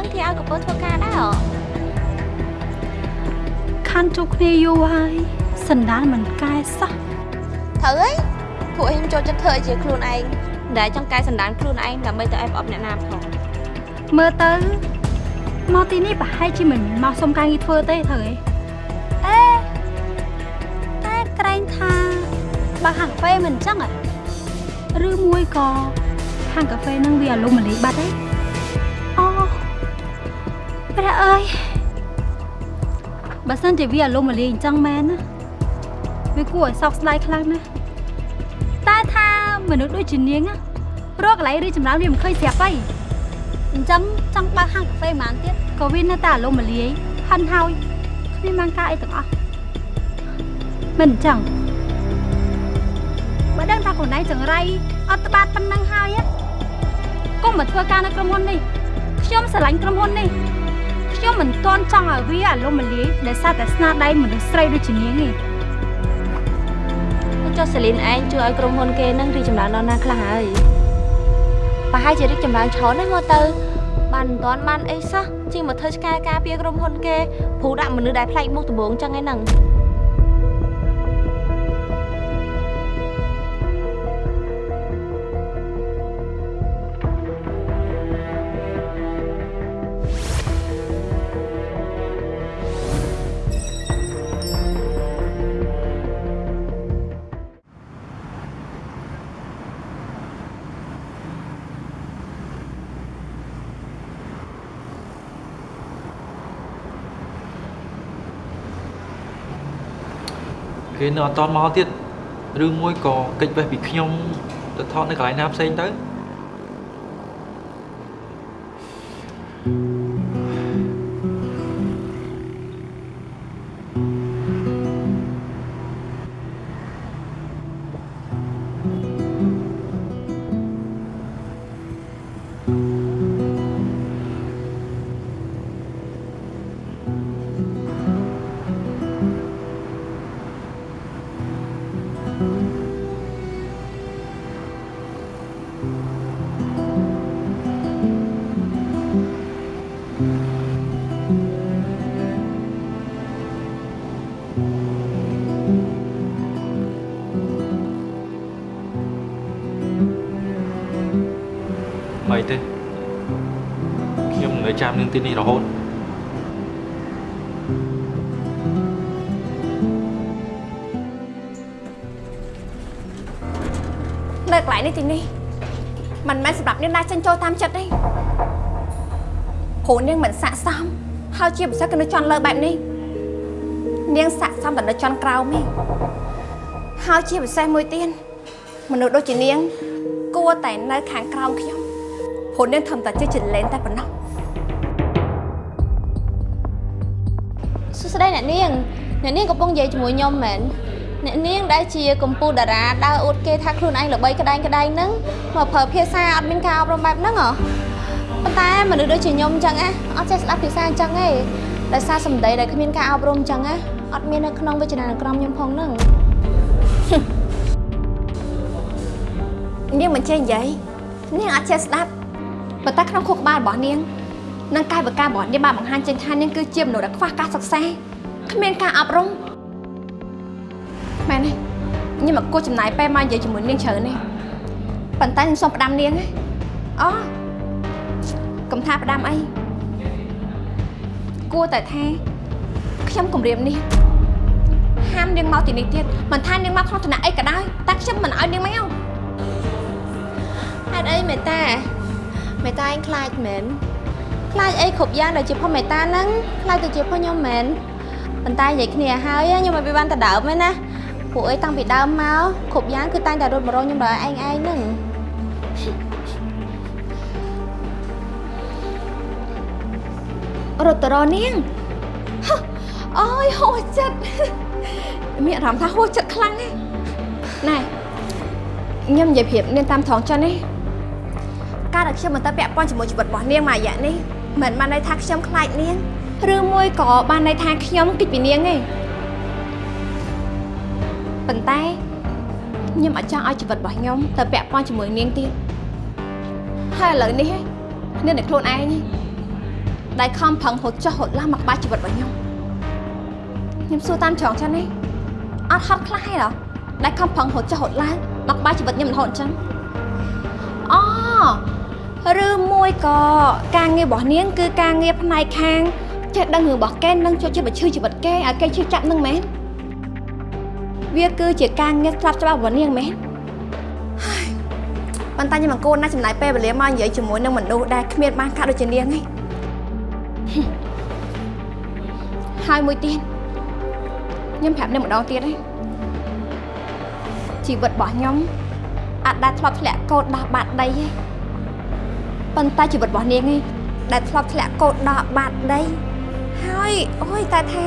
នៅកន្លែងហ្នឹងគេឲ្យកំពើធ្វើការដែរហ៎ខាន់ជួបគ្នាយូរហើយសណ្ដានមិនកែសោះត្រូវហើយពួកខ្ញុំចូលចិត្តធ្វើឲ្យជាខ្លួនឯងដែលចង់កែសម្ដានខ្លួនឯងដើម្បីទៅអែបអបអ្នកណាផងមើលទៅមកទីនេះប្រហែលជាមិនមកសុំការងារធ្វើទេត្រូវទេអេតែក្រែងថាបើហាងកាហ្វេមិនអញ្ចឹងហ៎ឬមួយក៏ហាងកាហ្វេនឹងវាអាលុំមលីបាត់ទេអូ ព្រះអើយបើសិនជាវាអាលុំមលីអញ្ចឹងមែនណាវាគួរឲ្យសោកស្ដាយខ្លាំងណាស់តែថាមនុស្សដូចជានាងណារកកន្លែងរីចម្រើនវាមិនឃើញស្រាប់ទេអញ្ចឹងចង់បើកហាងកាហ្វេប៉ុន្មានទៀតក៏វានៅតែអាលុំមលាយហិនហើយគ្មានបានការអីទាំងអស់មិនអញ្ចឹងបើដឹងថាខ្លួនឯងចង្រៃអត់ត្បាតប៉ុណ្ណឹងហើយណាកុំមកធ្វើការនៅក្រុមហ៊ុននេះខ្ញុំស្រឡាញ់ក្រុមហ៊ុននេះ ខ្ញុំមិនទាន់ចង់ឲ្យវាអាលុំមលាយដែលសារតែស្នាដៃមនុស្សស្រីដូចជានាងទេចុះសេលីនឯងជួយឲ្យក្រុមហ៊ុនគេនឹងរីកចម្រើនដល់ណាខ្លះហើយប្រហែលជារីកចម្រើនច្រើនណាស់មកទៅបានមិនទាន់បានអីសោះជាងមកធ្វើឆ្កែការពារក្រុមហ៊ុនគេព្រោះដាក់មនុស្សដែលប្លែកមុខដំបងចឹងឯហ្នឹង នៅអត់តន់មកទៀតឬមួយក៏កិច្ចវេះពីខ្ញុំទៅថតនៅកន្លែងណាផ្សេងទៅអី ទីនេះរហូតនៅកន្លែងនេះទីនេះមិនមែនសម្រាប់នាងណាចិញ្ចូលតាមចិត្តទេព្រោះនាងមិនស័កសមហើយជាពិសេសគឺនៅជន់លើបែបនេះនាងស័កសមតែនៅជន់ក្រោមទេហើយជាពិសេសមួយទៀតមនុស្សដូចជានាង គួរតែនៅខាងក្រោមខ្ញុំព្រោះនាងធ្វើតែជាចលែនតែប៉ុណ្ណោះ អ្នកនាងអ្នកនាងកំពុងនិយាយជាមួយខ្ញុំមែនអ្នកនាងដែលជាកម្ពុជាតារាដើរអួតគេថាខ្លួនឯងល្បីក្តែងក្តែងហ្នឹងមកប្រើភាសាអត់មានការអប់រំបែបហ្នឹងហ៎ប៉ុន្តែមនុស្សដូចជាខ្ញុំអញ្ចឹងណាអត់ចេះស្ដាប់ភាសាអញ្ចឹងទេដោយសារសម្ដីដែលគ្មានការអប់រំអញ្ចឹងណាអត់មាននៅក្នុងវិជ្ជានុក្រមខ្ញុំផងហ្នឹងនាងមិនចេះនិយាយនាងអត់ចេះស្ដាប់ប៉ុន្តែក្នុងខួរក្បាលរបស់នាងនិងកាយវិការរបស់នាងបានបង្ហាញចេញថានាងគឺជាមនុស្សដែលខ្វះការសិក្សា គ្មានការអប់រំមែនទេខ្ញុំមកគួរចំណាយពេលមកនិយាយជាមួយនាងច្រើនទេប៉ុន្តែខ្ញុំសូមផ្ដាំនាងណាអូកុំថាផ្ដាំអីគួរតែថាខ្ញុំគម្រាមនេះហាមនាងមកទីនេះទៀតមិនថានាងមកក្នុងឋានៈអីក៏ដោយតែខ្ញុំមិនឲ្យនាងមកហេតុអីមេតាមេតាឯងខ្លាចមែនខ្លាចអីគ្រប់យ៉ាងដែលជាផុសមេតាហ្នឹងខ្លាចទៅជាផុសខ្ញុំមែន ប៉ុន្តែនិយាយគ្នាហើយខ្ញុំមិនបានទៅដើមទេណាពួកអីតាំងពីដើមមកគ្រប់យ៉ាងគឺតែងតែរត់មករកខ្ញុំដល់ឯងឯងហ្នឹងរត់ទៅរកនាងហ៎អើយហួសចិត្តមានអារម្មណ៍ថាហួសចិត្តខ្លាំងណាស់ណែខ្ញុំនិយាយប្រៀបនាងតាមត្រង់ចឹងណាការដែលខ្ញុំមិនទៅពាក់ព័ន្ធជាមួយជីវិតរបស់នាងមួយរយៈនេះមិនបានន័យថាខ្ញុំខ្លាចនាង ឬមួយក៏បានន័យថាខ្ញុំគិតពីនាងទេប៉ុន្តែខ្ញុំអត់ចង់ឲ្យជីវិតរបស់ខ្ញុំទៅពាក់ព័ន្ធជាមួយនាងទៀតហើយឥឡូវនេះនាងតែខ្លួនឯងទេដែលខំប្រឹងហត់ចុះហត់ឡើងមកក្បែរជីវិតរបស់ខ្ញុំខ្ញុំសួរតាមត្រង់ចឹងនេះអត់ហត់ខ្លះទេហ៎ដែលខំប្រឹងហត់ចុះហត់ឡើងមកក្បែរជីវិតខ្ញុំរហូតអញ្ចឹងអូឬមួយក៏ការងាររបស់នាងគឺការងារផ្នែកខាង ចេះដឹងរឿងរបស់គេនឹងជួយជាបញ្ឈឺជីវិតគេឲ្យគេឈឺចាប់នឹងមែនវាគឺជាការងារស្រាប់ច្បាប់របស់នាងមែនហើយប៉ុន្តែខ្ញុំអង្គូនណាស់ចំណាយពេលវេលាមកនិយាយជាមួយនឹងមនុស្សដែលគ្មានបានកាត់ដូចជានាងឯងហើយមួយទៀតខ្ញុំប្រាប់នឹងម្ដងទៀតឯងជីវិតរបស់ខ្ញុំអាចដែលធ្លាប់ធ្លាក់កោតដោះបាត់ដីឯងប៉ុន្តែជីវិតរបស់នាងឯងដែលធ្លាប់ធ្លាក់កោតដោះបាត់ដី ហើយអូយតែថា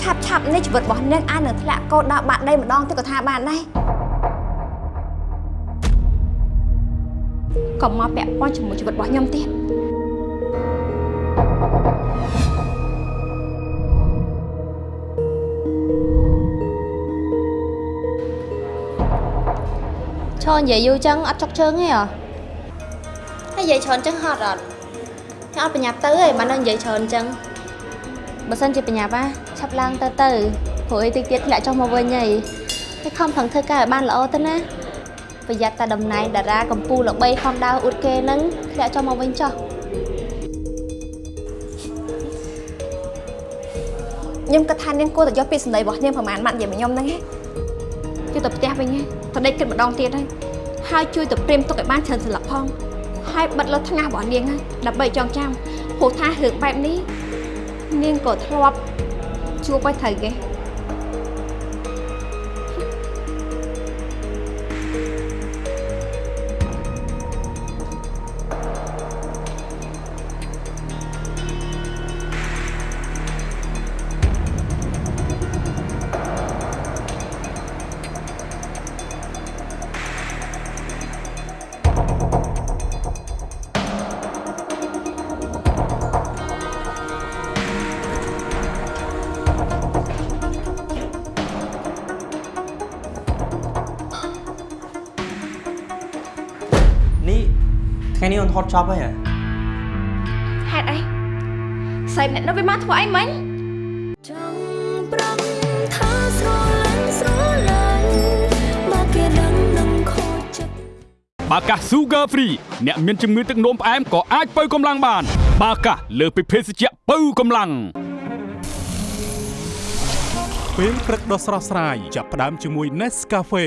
ឆាប់ឆាប់នេះជីវិតរបស់នាងអាចនឹងធ្លាក់កោតដោះបាត់ដីម្ដងទៅក៏ថាបានដែរកុំមកពាក់ព័ន្ធជាមួយជីវិតរបស់ខ្ញុំទៀតឈរនិយាយយូរចឹងអត់ចុកជើងទេហ៎ហើយនិយាយច្រើនចឹងហត់អត់ខ្ញុំអត់បញ្ញាប់ទៅទេបាននៅនិយាយច្រើនចឹង បើសិនជាបញ្ញាប់ណាឆាប់ឡើងទៅទៅព្រោះអីតិចទៀតធ្លាក់ចុះមកវិញហើយហើយខំប្រឹងធ្វើការឲ្យបានល្អទៅណាប្រយ័ត្នតែតំណែងតារាកម្ពុជាល្បីខំដើរអួតគេហ្នឹងធ្លាក់ចុះមកវិញចុះខ្ញុំគិតថានាងគួរតែយកពាក្យសម្ដីរបស់នាងប្រហែលម៉ាត់និយាយមកខ្ញុំហ្នឹងឯងជួយទៅផ្ទះវិញឯងទៅដេកគិតម្ដងទៀតហើយហើយជួយទៅព្រាមទុកឲ្យបានច្រើនសន្លឹកផងហើយបិទលើថ្ងាសរបស់នាងហើយដើម្បីចងចាំព្រោះថារឿងបែបនេះ នាងក៏ធ្លាប់ជួប ថ្ងៃនេះអូនថតចប់ហើយហ៎ហេតុអីស្រីម្នាក់នោះវាមកធ្វើអីមិញចង់ប្រំថាស្រឡាញ់ស្រឡាញ់បើគេដឹងនឹងខូចចិត្តបាកាស Sugar Free អ្នកមានជំងឺទឹកនោមផ្អែមក៏អាចបើកម្លាំងបាន បាកាសលើសពីភេសជ្ជៈបើកម្លាំងពេលព្រឹកដ៏ស្រស់ស្រាយចាប់ផ្ដើមជាមួយ Nescafe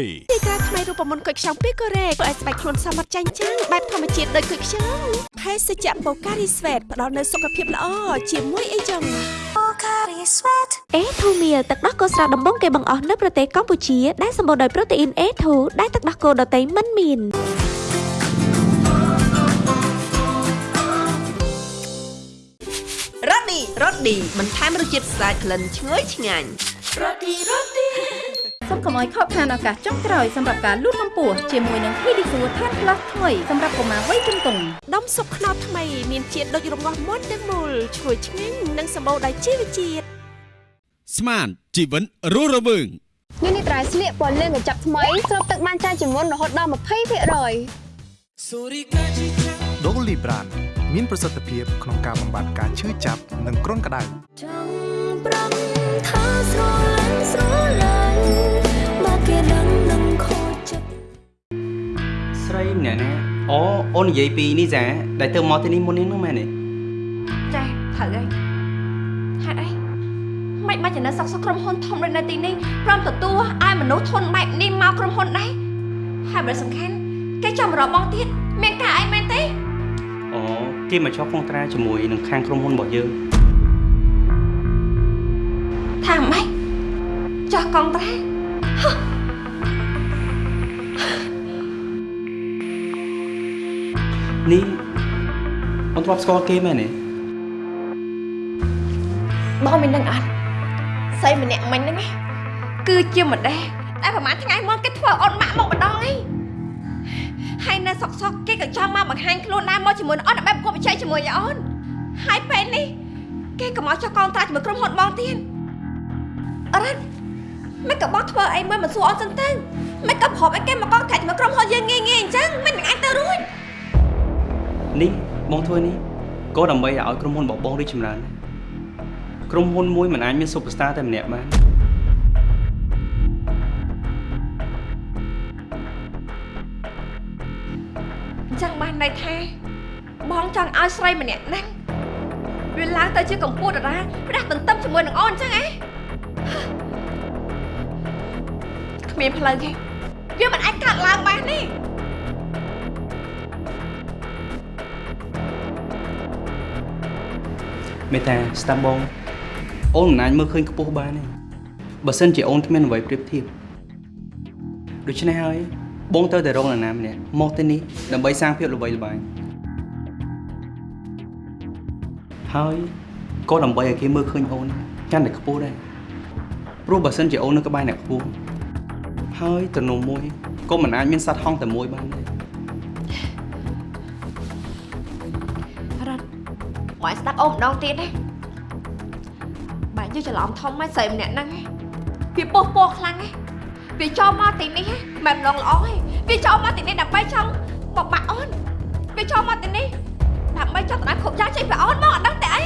ទីក្រាថ្មីរូបមន្តគុយខ្ចង់ពីកូរ៉េធ្វើឲ្យស្បែកខ្លួនសមត្ថចាញ់ចាំងបែបធម្មជាតិដូចគុយខ្ចង់ភេសជ្ជៈបូការីស្វេតផ្ដល់នូវសុខភាពល្អជាមួយអីចឹងអេធូមៀលទឹកដោះគោស្រស់ដំបងគេបង្អស់នៅប្រទេសកម្ពុជាដែលសម្បូរដោយប្រូតេអ៊ីន A2 ដែលទឹកដោះគោដតៃមិនមានរ៉ូឌីរ៉ូឌីបន្ថែមរសជាតិស្អាតក្លិនឈ្ងុយឆ្ងាញ់ សូមកុំឲ្យខកខានឱកាសចុងក្រោយសម្រាប់ការលូតកម្ពស់ជាមួយនឹង Pedisure Tan Plus ថ្មីសម្រាប់កុមារវ័យជំទង់ដុំស៊ុបខ្នុរថ្មីមានជាតិដូចរងាស់មុនទាំងមូលឈ្ងុយឆ្ងាញ់និងសម្បូរដោយជីវជាតិស្មានជីវិនរស់រវើងនេះនេះត្រៃស្លៀកពណ៌លឿងកញ្ចប់ថ្មីស្រូបទឹកបានច្រើនជាងមុនរហូតដល់20%ដូលីប្រានមានប្រសិទ្ធភាពក្នុងការបំបត្តិការឈឺចាប់និងគ្រុនក្តៅ រីម្នាក់ណាអូអូននិយាយពីនេះចាដែលទៅមកទីនេះមុននេះហ្នឹងមែនទេចាត្រូវហើយហេតុអីមិនបាច់ចំណេះសក់សក់ក្រុមហ៊ុនធំដូចនៅទីនេះព្រមទទួលឲ្យមនុស្សធន់បែបនេះមកក្រុមហ៊ុនដែរហើយបើសំខាន់គេចាំរកបងទៀតមានការអីមែនទេអូគេមកចុះកុងត្រាជាមួយនឹងខាងក្រុមហ៊ុនរបស់យើងថាម៉េចចោះកងត្រា នេះអូនធ្លាប់ស្គាល់គេមែនទេបងមិនដឹងអត់ស្អីម្នាក់មិញហ្នឹងណាគឺជាម្ដេះតែប្រហែលថ្ងៃមុនគេធ្វើអូនម៉ាក់មកម្ដងឯងហើយនៅសុកសុកគេក៏ចង់មកបង្ហាញខ្លួនដែរមកជាមួយនឹងអូនដើម្បីប្រកួតប្រជែងជាមួយនឹងអូនហើយពេលនេះគេក៏មកចុះកងត្រាជាមួយក្រុមហ៊ុនបងទៀតអរ៉ាត់មិនក៏បងធ្វើអីមួយមិនសួរអូនសិនទៅមិនក៏ប្រាប់ឲ្យគេមកកងត្រាជាមួយក្រុមហ៊ុនយើងងាយងាយអញ្ចឹងមិននឹងអាចទៅរួច នេះបងធ្វើនេះក៏ដើម្បីឲ្យក្រុមហ៊ុនរបស់បងរីកចម្រើនដែរក្រុមហ៊ុនមួយមិនអាចមាន superstar តែម្នាក់បានអញ្ចឹងបានន័យថា បងចង់ឲ្យស្រីម្នាក់ហ្នឹងវាឡើងទៅជាកម្ពុជាតារាផ្ដាស់ទន្ទឹមជាមួយនឹងអូនអញ្ចឹងហ៎គ្មានផ្លូវទេវាមិនអាចកាត់ឡើងបានទេ មេតាស្ដាប់បងអូនមិនអាចមើលឃើញខ្ពស់បានទេបើសិនជាអូនគ្មានអ្វីប្រៀបធៀបដូច្នេះហើយបងត្រូវតែរកនរណាម្នាក់មកទីនេះដើម្បីសាងភាពល្បីល្បាញហើយក៏ដើម្បីឲ្យគេមើលឃើញអូនកាន់តែខ្ពស់ដែរព្រោះបើសិនជាអូននៅក្បែរអ្នកខ្ពស់ហើយទំនុំមួយក៏មិនអាចមានសัตว์ហង្សតែមួយបានដែររ មកស្ដាប់អូនម្ដងទៀតណាបើយើងច្រឡំធំហើយស្រីម្នាក់ហ្នឹងឯងវាពោះពោះខ្លាំងឯងវាចូលមកទីនេះឯងមិនម្ដងល្អឯងវាចូលមកទីនេះដើម្បីចង់បបាក់អូនវាចូលមកទីនេះដើម្បីចង់ដណ្ដើមគ្រប់យ៉ាងចេញពីអូនមកអត់ដឹងតែអី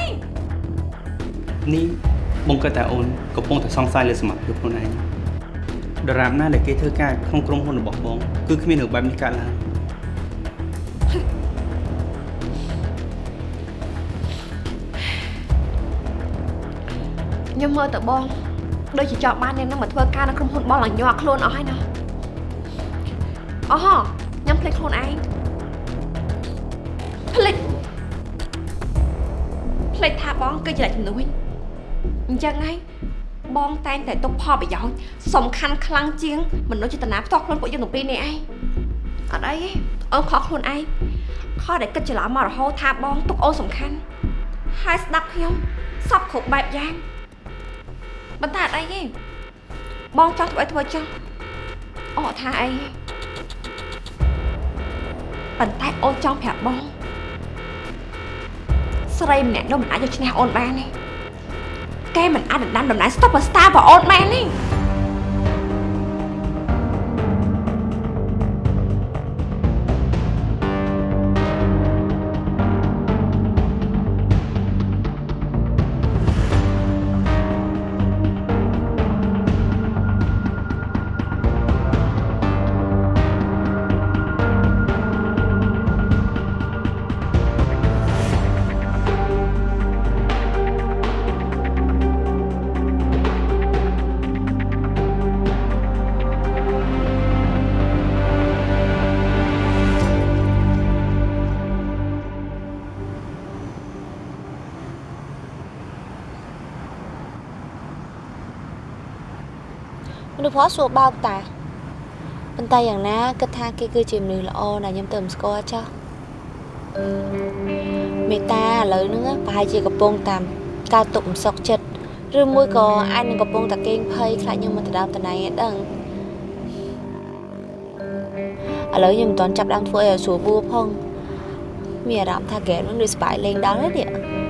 នេះបងគិតថាអូនកំពុងតែសង្ស័យលើសមត្ថភាពខ្លួនឯងដរាបណាដែលគេធ្វើការក្នុងក្រុមហ៊ុនរបស់បងគឺគ្មានរឿងបែបនេះកើតឡើង ខ្ញុំមើលទៅបងដូចជាចង់បាននាងនឹងមកធ្វើការនៅក្រុមហ៊ុនបងឡើងញ័រខ្លួនអស់ហើយណាអូហ៎ខ្ញុំភ្លេចខ្លួនឯងភ្លេចភ្លេចថាបងគឺជាអ្នកជំនួយអញ្ចឹងហើយបងតែងតែទុកផលប្រយោជន៍សំខាន់ខ្លាំងជាងមនុស្សចេតនាផ្ទាល់ខ្លួនពួកយើងទាំងពីរនេះឯងអត់អីទេអូនខកខ្លួនឯងខកដែលគិតច្រឡំមករហូតថាបងទុកអូនសំខាន់ហើយស្ដាប់ខ្ញុំសពគ្រប់បែបយ៉ាង ប៉ុន្តែអត់អីទេបងចង់ធ្វើអីធ្វើចុះអូនអត់ថាអីទេប៉ុន្តែអូនចង់ប្រាប់បងស្រីម្នាក់នោះមិនអាចយកឈ្នះអូនបានទេគេមិនអាចដណ្ដើមតំណែង Stopper Star របស់អូនបានទេ មនុស្សព្រោះសួរបោកតាប៉ុន្តែយ៉ាងណាគិតថាគេគឺជាមនុស្សល្អដែលខ្ញុំទៅមិនស្គាល់ចោះមេតាឥឡូវហ្នឹងប្រហែលជាកំពុងតាមកើតទុកមិនសុខចិត្តឬមួយក៏អាចនឹងកំពុងតែកេងភ័យខ្លាចខ្ញុំមកដណ្ដើមតំណែងឯដឹងឥឡូវខ្ញុំមិនទាន់ចាប់ដើមធ្វើអីឲ្យស្រួលបួផងមានអារម្មណ៍ថាហ្គេមហ្នឹងដូចស្បាយលេងដល់ហើយនេះ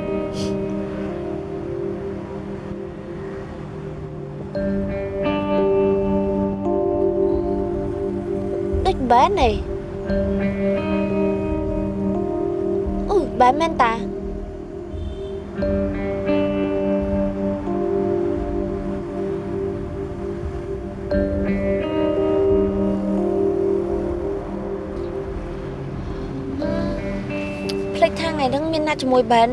បែននេះអូបែនមែនតាភ្លេចថាថ្ងៃហ្នឹងមានណាត់ជាមួយបែន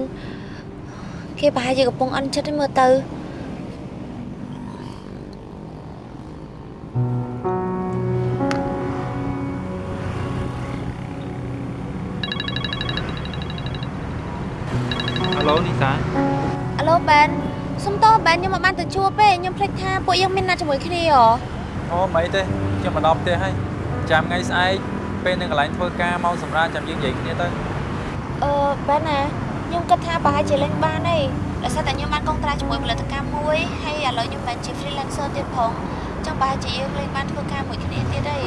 គេប្រហែលជាកំពុងអន់ចិត្តឯមើលទៅ ពួកយើងមានណាត់ជាមួយគ្នាហ៎អូមិនអីទេខ្ញុំមកដល់ផ្ទះហើយចាំថ្ងៃស្អែកពេលនៅកន្លែងធ្វើការមកសម្រាប់ចាំយើងនិយាយគ្នាទៅអឺបែនណាខ្ញុំគិតថាប្រហែលជាលេងបានទេដោយសារតែខ្ញុំបានកងត្រាជាមួយផលិតកម្មមួយហើយឥឡូវខ្ញុំបែនជា freelancer ទៀតផងអញ្ចឹងប្រហែលជាយើងលេងបានធ្វើការមួយគ្នាទៀតទេ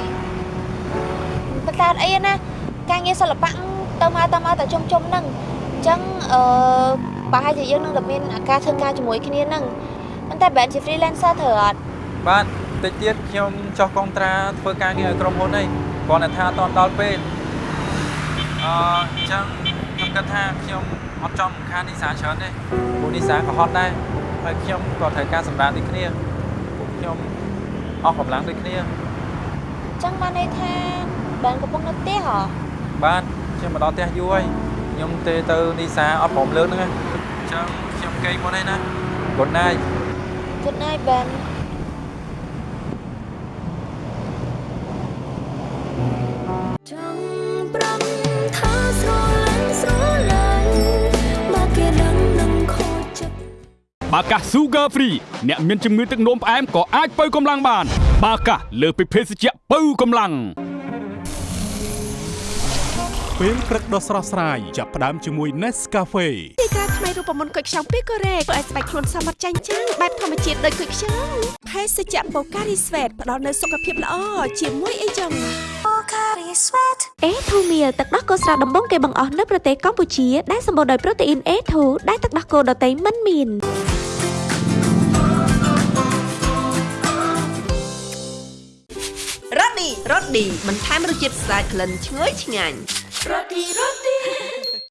ប៉ុន្តែអត់អីទេណាការងារសិល្បៈទៅមកទៅមកតែជុំជុំហ្នឹងអញ្ចឹងអឺប្រហែលជាយើងនឹងតែមានឱកាសធ្វើការជាមួយគ្នាហ្នឹងប៉ុន្តែបែនជា freelancer ត្រូវអត់បាទតិចទៀតខ្ញុំចោះកងត្រាធ្វើការងារឲ្យក្រុមហ៊ុនហើយគ្រាន់តែថាអត់ទាន់ដល់ពេលអឺអញ្ចឹងខ្ញុំគិតថាខ្ញុំអត់ចង់រំខាននីសាច្រើនទេពួកនីសាក៏ហត់ដែរហើយខ្ញុំក៏ត្រូវការសម្រាប់ដូចគ្នាពួកខ្ញុំអស់កម្លាំងដូចគ្នាចឹងបានន័យថាបានកំពុងនៅផ្ទះហ៎បាទខ្ញុំមកដល់ផ្ទះយូរហើយខ្ញុំទេទៅនីសាអត់ព្រមលើកហ្នឹងណាអញ្ចឹងខ្ញុំគេងមុនហើយណា Good night Good night បានចង់ប្រំថាស្រលាញ់ស្រលាញ់បើគេដឹងនឹងខូចចិត្តបាកាស Sugar Free អ្នកមានជំងឺទឹកនោមផ្អែមក៏អាចបើកម្លាំងបាន បាកាសលើសពីភេសជ្ជៈបើកម្លាំង ពេលព្រឹកដ៏ស្រស់ស្រាយចាប់ផ្ដើមជាមួយ Nescafe ទីតាថ្មីរូបមន្តគុយខ្ចង់ពីកូរ៉េធ្វើឲ្យស្បែកខ្លួនសមត្ថចាញ់ចាំងបែបធម្មជាតិដូចគុយខ្ចង់ភេសជ្ជៈបូការីស្វេតផ្ដល់នូវសុខភាពល្អជាមួយអីចឹងអេធូមៀលទឹកដោះគោស្រស់ដំបងគេបង្អស់នៅប្រទេសកម្ពុជាដែលសម្បូរដោយប្រូតេអ៊ីន A2 ដែលទឹកដោះគោដតៃមិនមានរ៉ូឌីរ៉ូឌីបន្ថែមរសជាតិស្អាតក្លិនឈ្ងុយឆ្ងាញ់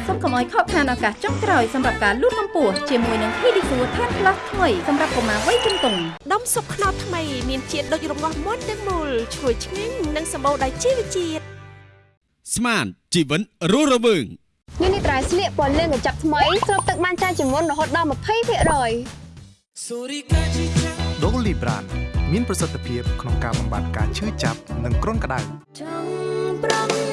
សូមកុំឲ្យខកខានឱកាសចុងក្រោយសម្រាប់ការលូតកម្ពស់ជាមួយនឹង Pedisure Tan Plus ថ្មីសម្រាប់កុមារវ័យជំទង់ដុំស៊ុបខ្នុរថ្មីមានជាតិដូចរងាស់មាន់ទាំងមូលឈ្ងុយឆ្ងាញ់និងសម្បូរដោយជីវជាតិស្មានជីវិតរស់រវើងនេះនេះត្រៃស្លៀកពណ៌លឿងកញ្ចប់ថ្មីស្រូបទឹកបានច្រើនជាងមុនរហូតដល់20%ដូលីប្រានមានប្រសិទ្ធភាពក្នុងការបំបាត់ការឈឺចាប់និងគ្រុនក្តៅចង់ប្រំ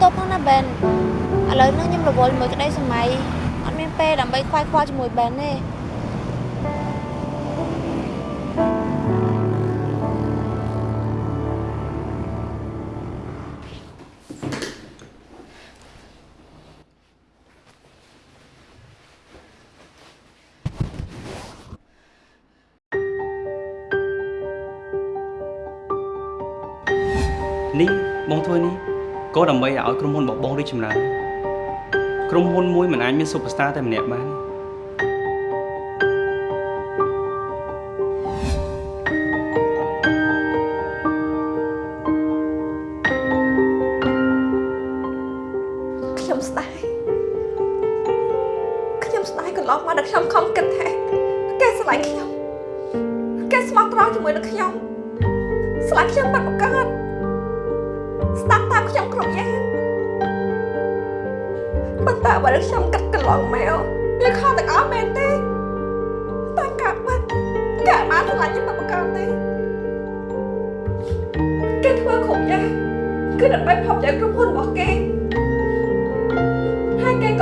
សុំទោសផងណាបែនឥឡូវនេះខ្ញុំរវល់មួយក្តីសម័យអត់មានពេលដើម្បីខ្វាយខ្វល់ជាមួយបែនទេ ក៏ដើម្បីឲ្យក្រុមហ៊ុនរបស់បងរីកចម្រើនក្រុមហ៊ុនមួយមិនអាចមាន superstar តែម្នាក់បាន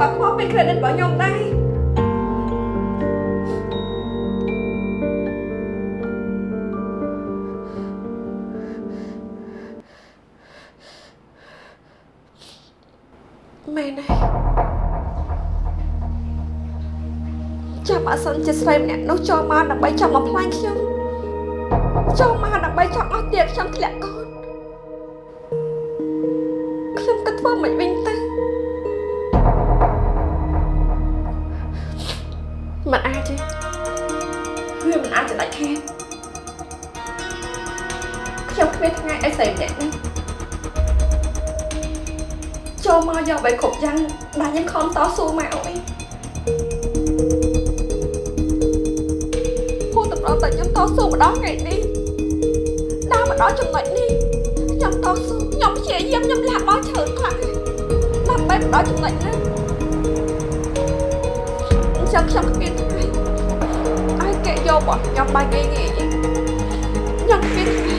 គេក៏ខ្វល់ពី credit របស់ខ្ញុំដែរមែនទេចាំអសិនជាស្រីម្នាក់នោះចូលមកដើម្បីចង់មកផ្លាញ់ខ្ញុំចូលមកដើម្បីចង់អស់ទៀតខ្ញុំធ្លាក់កូន បីគ្រប់យ៉ាងដែលខ្ញុំខំតស៊ូមកវិញហូតប្រតែខ្ញុំតស៊ូម្ដងថ្ងៃនេះដល់មកដល់ចំណុចនេះខ្ញុំតស៊ូខ្ញុំព្យាយាមខ្ញុំលះបង់ច្រើនខ្លះដើម្បីមកដល់ចំណុចនេះអញ្ចឹងខ្ញុំគ្មានថ្ងៃឲ្យគេយករបស់ខ្ញុំបានងាយងាយទេខ្ញុំគ្មានថ្ងៃ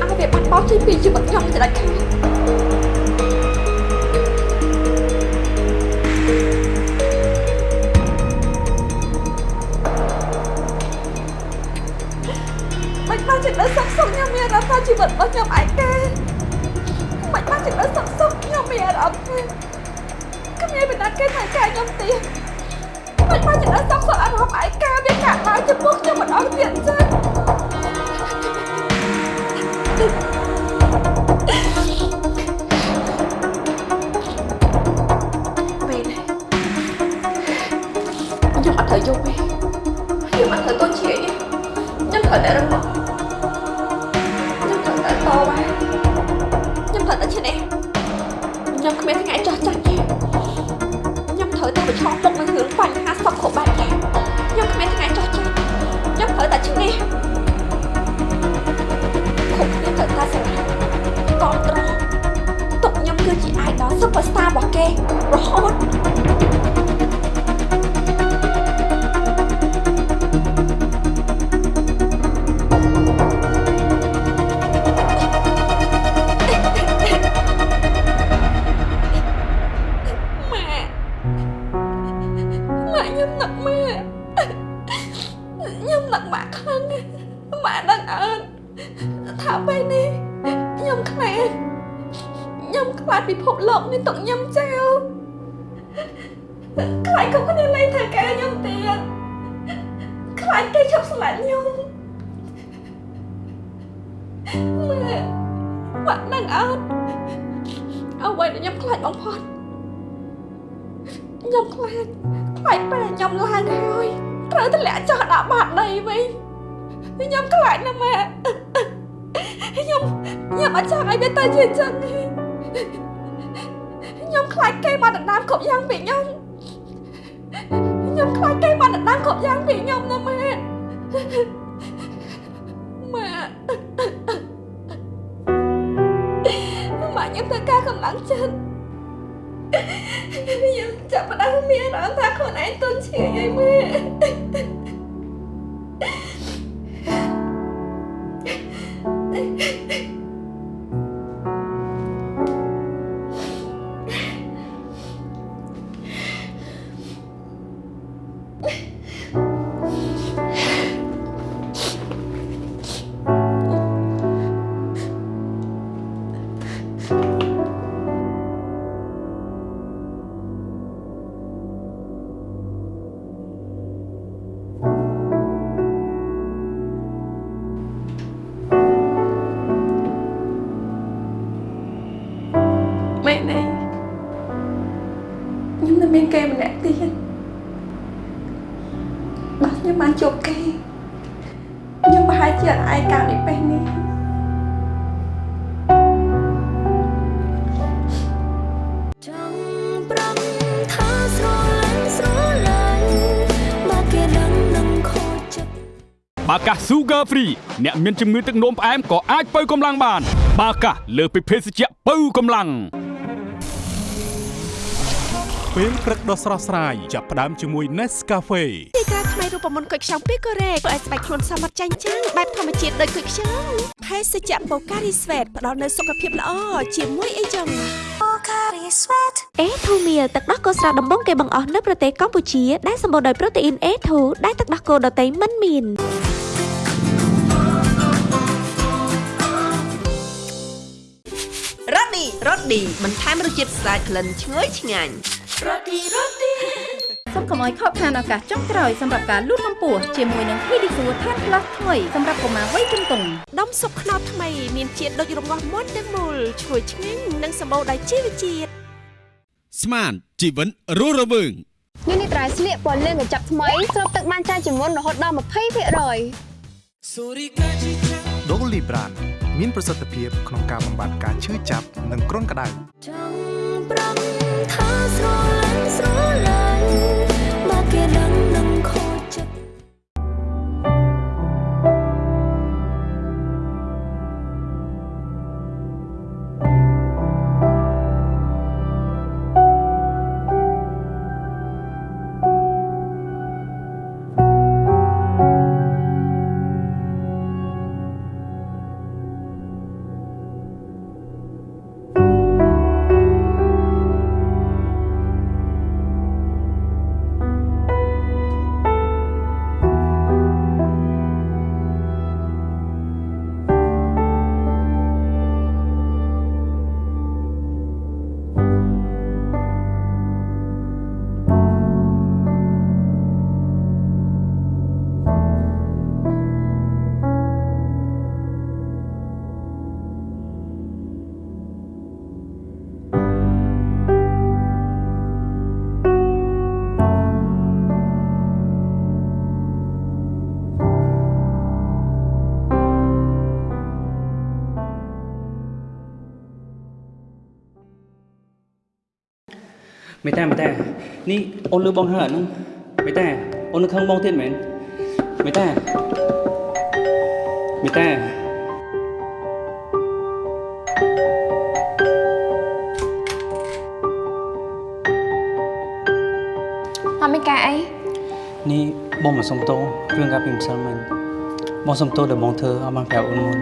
ឲ្យវាបាត់បង់ជីវិតពីជីវិតខ្ញុំទៅដាច់ខាត បានចិត្តដល់សុខសុខខ្ញុំមានអារម្មណ៍ថាជីវិតរបស់ខ្ញុំឯងទេមិនបានចិត្តដល់សុខសុខខ្ញុំមានអារម្មណ៍ថាគ្មានបណ្ដាគេថែកែខ្ញុំទៀតមិនបានចិត្តដល់សុខសុខអារម្មណ៍ឯកាវាកាក់ឡើងចំពោះខ្ញុំមិនអត់ទៀតចឹងខ្ញុំអត់ត្រូវយកទេខ្ញុំអត់ត្រូវតូចជាទេខ្ញុំត្រូវតែរឹងមាំ ខ្ញុំគ្មានថ្ងៃចោះចាញ់ទេខ្ញុំត្រូវតែប្រឈមមុខនឹងរឿងបញ្ហាសពគ្រប់បែបយ៉ាងខ្ញុំគ្មានថ្ងៃចោះចាញ់ខ្ញុំត្រូវតែឈ្នះគ្រប់គ្នាត្រូវតែស្រឡាញ់គ្រប់ត្រង់ទុកខ្ញុំគឺជា idol superstar របស់គេរហូត យវាទៅជាអញ្ចឹងទេខ្ញុំខ្លាចគេមកដណ្ដើមគ្រប់យ៉ាងពីខ្ញុំខ្ញុំខ្លាចគេមកដណ្ដើមគ្រប់យ៉ាងពីខ្ញុំណាម៉ែម៉ែម៉ែខ្ញុំត្រូវការកម្លាំងចិត្តខ្ញុំចាប់ផ្ដើមមានអារម្មណ៍ថាខ្លួនឯងទន់ឈឺហើយម៉ែម៉ែ ខ្ញុំបានជួបគេខ្ញុំប្រហែលជាអត់ឯកាដូចពេលនេះចង់ប្រំថាស្រឡាញ់ស្រឡាញ់បើគេដឹងនឹងខូចចិត្តបាកា Sugar Free អ្នកមានជំងឺទឹកនោមផ្អែមក៏អាចបើកម្លាំងបាន បាកាលើសពីភេសជ្ជៈបើកម្លាំងពេលព្រឹកដ៏ស្រស់ស្រាយចាប់ផ្ដើមជាមួយ Nescafe ទីក្រាថ្មីរូបមន្តគុយខ្ចង់ពីកូរ៉េធ្វើឲ្យស្បែកខ្លួនសមត្ថចាញ់ចាំងបែបធម្មជាតិដូចគុយខ្ចង់ភេសជ្ជៈបូការីស្វេតផ្ដល់នូវសុខភាពល្អជាមួយអីចឹងអេធូមៀទឹកដោះគោស្រស់ដំបងគេបង្អស់នៅប្រទេសកម្ពុជាដែលសម្បូរដោយប្រូតេអ៊ីនអេធូដែលទឹកដោះគោដតៃមិនមានរ៉ូឌីរ៉ូឌីបន្ថែមរសជាតិស្អាតក្លិនឈ្ងុយឆ្ងាញ់រ៉ូឌីរ៉ូឌី សូមកុំឲ្យខកខានឱកាសចុងក្រោយសម្រាប់ការលូតកម្ពស់ជាមួយនឹង Pedisure Tan Plus ថ្មីសម្រាប់កុមារវ័យជំទង់ដុំស៊ុបខ្នុរថ្មីមានជាតិដូចរងាស់មុនទាំងមូលឈ្ងុយឆ្ងាញ់និងសម្បូរដោយជីវជាតិស្មានជីវិតរស់រវើងនេះនេះត្រៃស្លៀកពណ៌លឿងកញ្ចប់ថ្មីស្រូបទឹកបានច្រើនជាងមុនរហូតដល់20%ដូលីប្រានមានប្រសិទ្ធភាពក្នុងការបំបត្តិការឈឺចាប់និងគ្រុនក្តៅចង់ មេតាមេតានេះអូនលឺបងហើយអាហ្នឹងមេតាអូននៅខឹងបងទៀតមែនមេតាមេតាអត់មានការអីនេះបងមកសុំទោសរឿងការពីម្សិលមិញបងសុំទោសដែលបងធ្វើអត់បានប្រាប់អូនមុន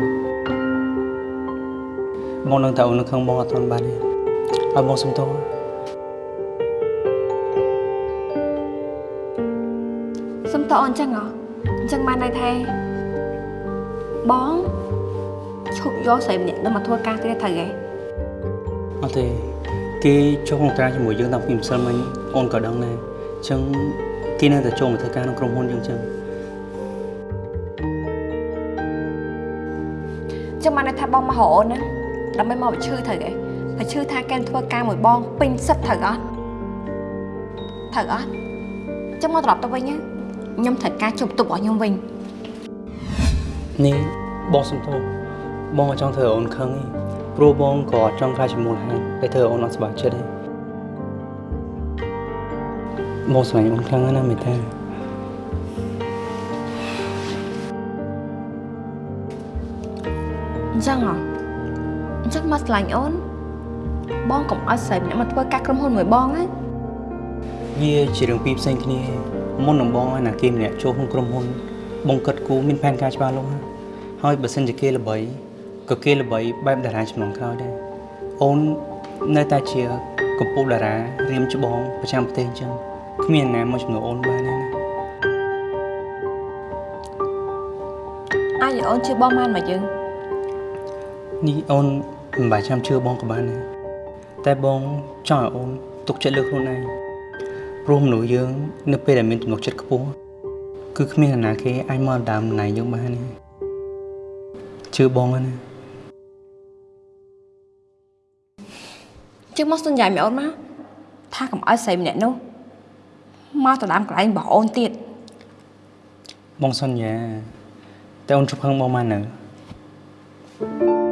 បងនឹងតែអូននៅខឹងបងអត់ទាន់បានទេហើយបងសុំទោសសុំត អញ្ចឹងហ៎អញ្ចឹងបានន័យថាបងឈប់យកស្រីម្នាក់នឹងមកធ្វើការទៀតត្រូវទេអត់ទេគេចូលក្នុងការជាមួយយើងតាំងពីម្សិលមិញអូនក៏ដឹងដែរអញ្ចឹងគេនៅតែចូលមកធ្វើការក្នុងក្រុមហ៊ុនយើងអញ្ចឹងអញ្ចឹងបានន័យថាបងមករកអូនណាដើម្បីមកបញ្ឈឺត្រូវទេបញ្ឈឺថាគេធ្វើការមួយបងពេញសិតត្រូវអត់ត្រូវអត់អញ្ចឹងមកត្រឡប់ទៅវិញណា ខ្ញុំត្រូវការជួបទុករបស់ខ្ញុំវិញនេះបងសុំទោសបងអត់ចង់ធ្វើឲ្យអូនខឹងទេព្រោះបងក៏អត់ចង់ខ្លាចជាមូលហេតុដែលធ្វើឲ្យអូនអត់សប្បាយចិត្តទេបងស្វែងអូនខ្លាំងណាស់ណាមេតាអញ្ចឹងហ៎អញ្ចឹងមកឆ្លាញ់អូនបងកុំឲ្យស្រីម្នាក់មកធ្វើការក្រុមហ៊ុនមួយបងណាវាជារឿងពីរផ្សេងគ្នា មុននឹងបងឲ្យណាគេម្នាក់ចូលក្នុងក្រុមហ៊ុនបងគិតគូរមានផែនការច្បាស់លាស់ណាហើយបើសិនជាគេល្បីក៏គេល្បីបែបតារាចំនួនក្រោយដែរអូននៅតែជាកំពូលតារារៀមច្បងប្រចាំប្រទេសអញ្ចឹងគ្មានណាមកជំនួសអូនបានទេណាអាចឲ្យអូនជឿបងបានមកយើងនេះអូនមិនបាច់ចាំជឿបងក៏បានដែរតែបងចង់ឲ្យអូនទុកចិត្តលើខ្លួនឯង ព្រោះមនុស្សយើង នៅពេលដែលមានទំនុកចិត្តខ្ពស់គឺគ្មាននរណាគេអាចមកដើមណៃយើងបានទេជឿបងហើយណាជឿមកសន្យាឲ្យអូនមកថាកុំឲ្យស្រីម្នាក់នោះមកទៅដើមកន្លែងរបស់អូនទៀតបងសន្យាតែអូនជប់ខឹងបងមកនៅ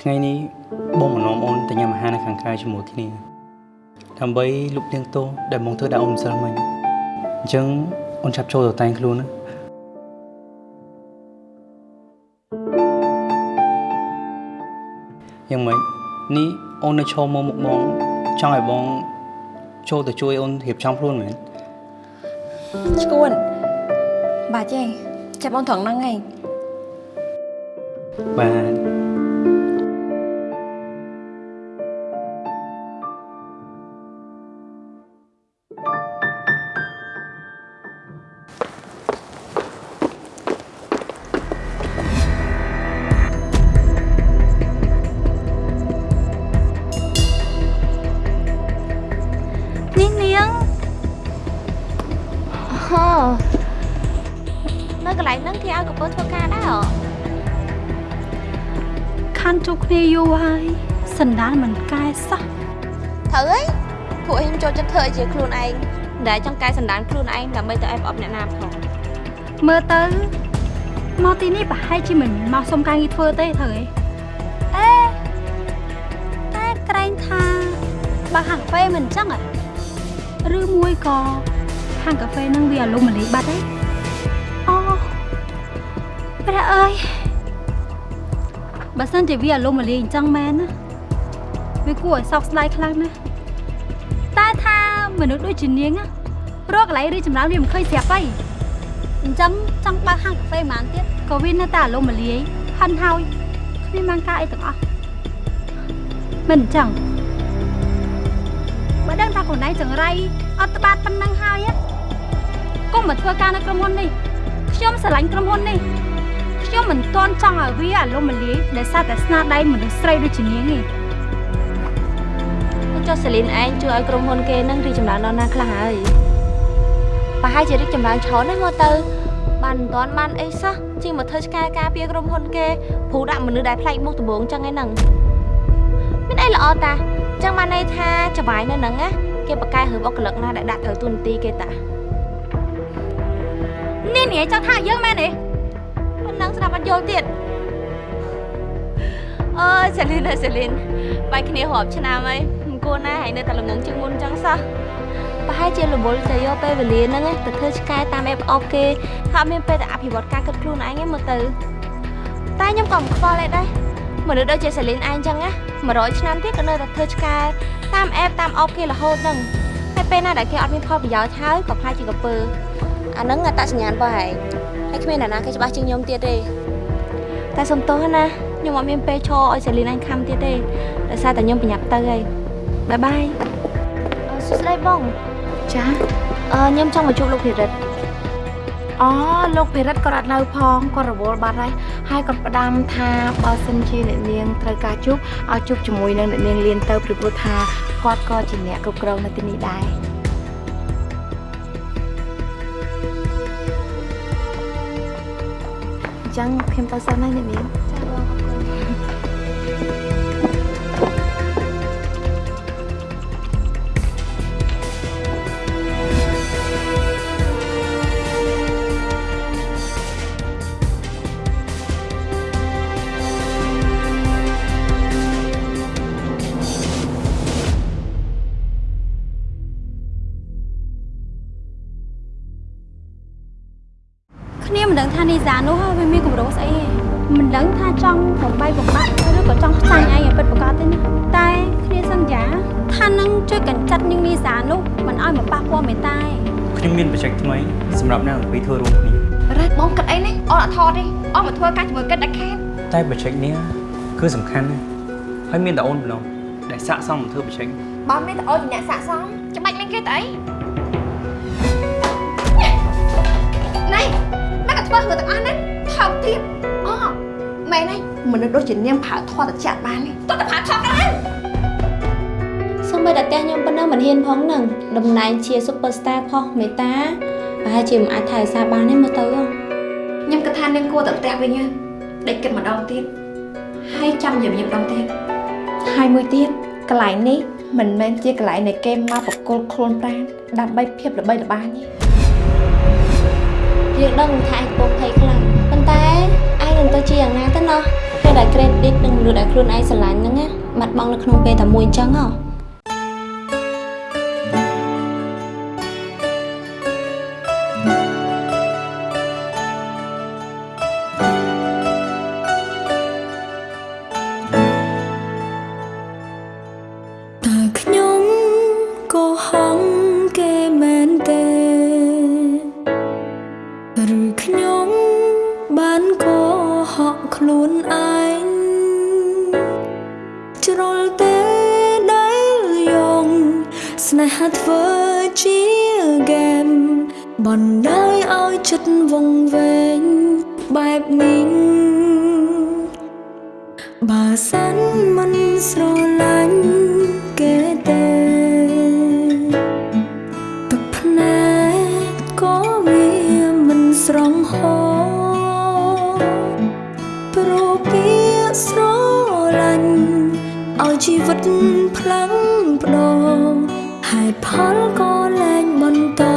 ថ្ងៃនេះបងមកនាំអូនទៅញ៉ាំអាហារនៅខាងក្រៅជាមួយគ្នាដើម្បីលុបលាងទោសដែលបងធ្វើដល់អូនម្សិលមិញអញ្ចឹងអូនចាប់ចូលទៅតែងខ្លួនណាយ៉ាងម៉េចនេះអូននៅឈរមកមុខបងចង់ឲ្យបងចូលទៅជួយអូនរៀបចំខ្លួនមែនឈួនបាទចេះចាប់អូនត្រង់ហ្នឹងឯងបាទ ដែលចង់កែសម្ដានខ្លួនឯងដើម្បីទៅអែបអបអ្នកណាផងមើលទៅមកទីនេះប្រហែលជាមិនមកសុំការងារធ្វើទេត្រូវទេអេតែក្រែងថាបើហាងកាហ្វេមិនអញ្ចឹងហ៎ឬមួយក៏ហាងកាហ្វេនឹងវាអាលុំមលីបាត់ទេអូព្រះអើយបើសិនជាវាអាលុំមលីអញ្ចឹងមែនណាវាគួរឲ្យសោកស្ដាយខ្លាំងណាស់តែថា មនុស្សដូចជានាងណារកកន្លែងរីចម្រើនវាមិនឃើញស្រាប់ទេអញ្ចឹងចង់បើកហាងកាហ្វេប៉ុន្មានទៀតក៏វានៅតែអាលុំមលាយហិនហើយគ្មានបានការអីទាំងអស់មិនអញ្ចឹងបើដឹងថាខ្លួនឯងចង្រៃអត់ត្បាតប៉ុណ្ណឹងហើយណាកុំមកធ្វើការនៅក្រុមហ៊ុននេះខ្ញុំស្រឡាញ់ក្រុមហ៊ុននេះខ្ញុំមិនទាន់ចង់ឲ្យវាអាលុំមលាយដែលសារតែស្នាដៃមនុស្សស្រីដូចជានាងទេ ចុះសេលីនឯងជួយឲ្យក្រុមហ៊ុនគេនឹងរីកចម្រើនដល់ណាខ្លះហើយប្រហែលជារីកចម្រើនច្រើនណាស់មកទៅបានមិនទាន់បានអីសោះជាងមកធ្វើឆ្កែការពារក្រុមហ៊ុនគេព្រោះដាក់មនុស្សដែលប្លែកមុខដំបងចឹងឯហ្នឹងមានអីល្អតាចឹងបានន័យថាចវាយនៅហ្នឹងណាគេបកកែរឿងអុកក្លឹកណាដែលដាក់ត្រូវទូនទីគេតានេះនិយាយចង់ថាយើងមែនទេប៉ុណ្ណឹងស្ដាប់អត់យល់ទៀតអើយសេលីនអើយសេលីនបាយគ្នារាប់ឆ្នាំហើយមិន គួរណាហើយនៅតែលំនឹងជាងមុនចឹងសោះប្រហែលជារវល់ទៅយកពេលវេលាហ្នឹងទៅធ្វើឆ្កែតាមអេបអបគេហើយអត់មានពេលទៅអភិវឌ្ឍការគិតខ្លួនឯងទេមើលទៅតែខ្ញុំក៏មិនខ្វល់ដែរមនុស្សដូចជាសេលីនឯងចឹងណា100ឆ្នាំទៀតក៏នៅតែធ្វើឆ្កែតាមអេបតាមអបគេរហូតហ្នឹងហើយពេលណាដែលគេអត់មានផលប្រយោជន៍ហើយក៏ខ្លាចជាកពើអាហ្នឹងអត្តសញ្ញាណរបស់ឯងហើយគ្មានអ្នកណាគេច្បាស់ជាងខ្ញុំទៀតទេតែសុំទោសណាខ្ញុំអត់មានពេលឈរឲ្យសេលីនឯងខំទៀតទេដោយសារតែខ្ញុំប្រញាប់ទៅហើយ បាយបាយអឺសួស្ដីបងចាអឺខ្ញុំចង់មកជួបលោកភិរិទ្ធអូលោកភិរិទ្ធគាត់អត់នៅផងគាត់រវល់បាត់ហើយហើយគាត់ផ្ដាំថាបើសិនជាអ្នកនាងត្រូវការជួបឲ្យជួបជាមួយនឹងអ្នកនាងលៀនទៅព្រោះថាគាត់ក៏ជាអ្នកគ្រប់គ្រងនៅទីនេះដែរអញ្ចឹងខ្ញុំទៅសិនហើយអ្នកនាង នាមិនដឹងថានីសានោះវាមានកម្រោស្អីទេមិនដឹងថាចង់បំបីបំបាក់ឬក៏ចង់ខ្សាញ់ឯងឲ្យពិតប្រាកដទេណាតែគ្នាសន្យាថានឹងជួយកញ្ចិតនាងនីសានោះមិនឲ្យមកប៉ះពាល់មេតាឯងខ្ញុំមានបច្ចេកថ្មីសម្រាប់អ្នកអំពីធ្វើរួមគ្នារ៉េតបងគិតអីនេះអត់អត់ថតទេអត់មកធ្វើការជាមួយគិតដាច់ខាតតែបច្ចេកនេះគឺសំខាន់ណាស់ហើយមានតែអូនប៉ុណ្ណោះដែលស័កសមនឹងធ្វើបច្ចេកបើមានតែអូនជាអ្នកសាកសមច្បាច់មានគេទៅអី ធ្វើរឿងទាំងអស់ហ្នឹងថោកទៀតអូមែនហើយមនុស្សដូចជានាងប្រើធေါ်តចាក់បាននេះតោះតែប្រើថោកទៅហើយសូម្បីតែផ្ទះខ្ញុំប៉ុណ្ណឹងមិនហ៊ានផងហ្នឹងតំណែងជា Superstar ផុសមេតាប្រហែលជាមិនអាចថែរក្សាបានទេមើលទៅហ៎ខ្ញុំគិតថានាងគួរតែផ្ទះវិញហើយដេកគិតម្ដងទៀតហើយចាំញញឹមម្ដងទៀតហើយមួយទៀតកន្លែងនេះមិនមែនជាកន្លែងនៃគេមកបកគលខ្លួនប្រាណដើម្បីភាពល្បីល្បាញទេ យើងដឹងថាឯងកំពុងភ័យខ្លាំងប៉ុន្តែឯងនឹងទៅជាយ៉ាងណាទៅណោះពេលដែល credit នឹងមនុស្សដែលខ្លួនឯងស្រឡាញ់ហ្នឹងណាបាត់បង់នៅក្នុងពេលតែមួយអញ្ចឹងហ៎ បណ្ដោយឲ្យចិត្តវង្វេងបែបនេះបើសិនមិនស្រឡាញ់គេទេទឹកភ្នែកក៏វាមិនស្រងហោព្រោះពាក្យស្រឡាញ់ឲ្យជីវិតផ្លាំងផ្ដោហេតុផលក៏លែងបន្ត